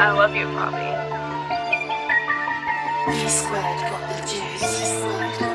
I love you, Poppy. B squared got the juice.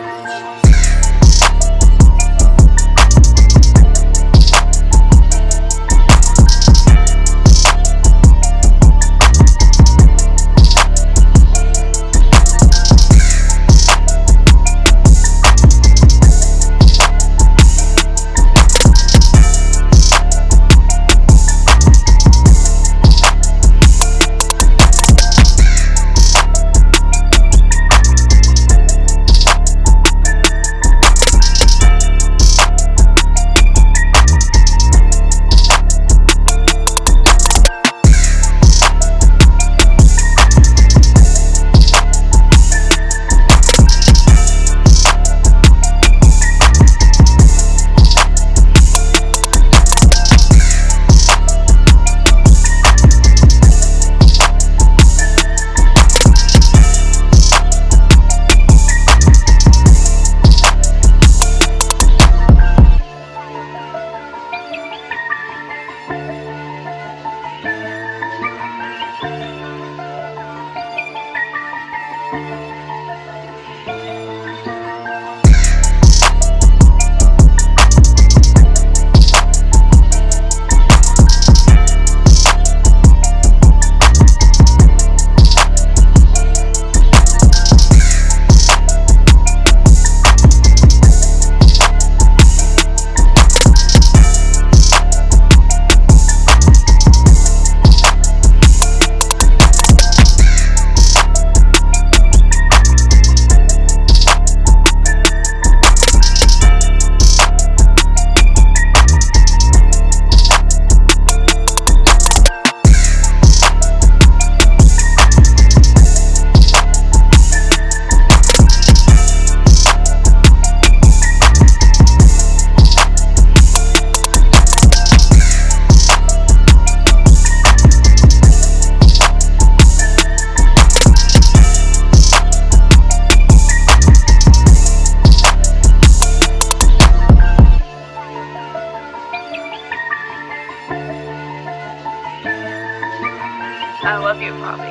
I love you, Bobby.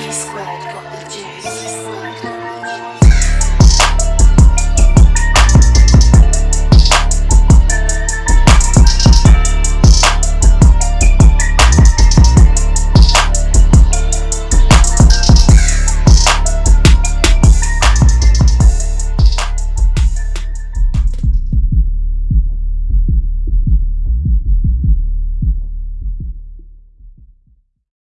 He squared got the juice.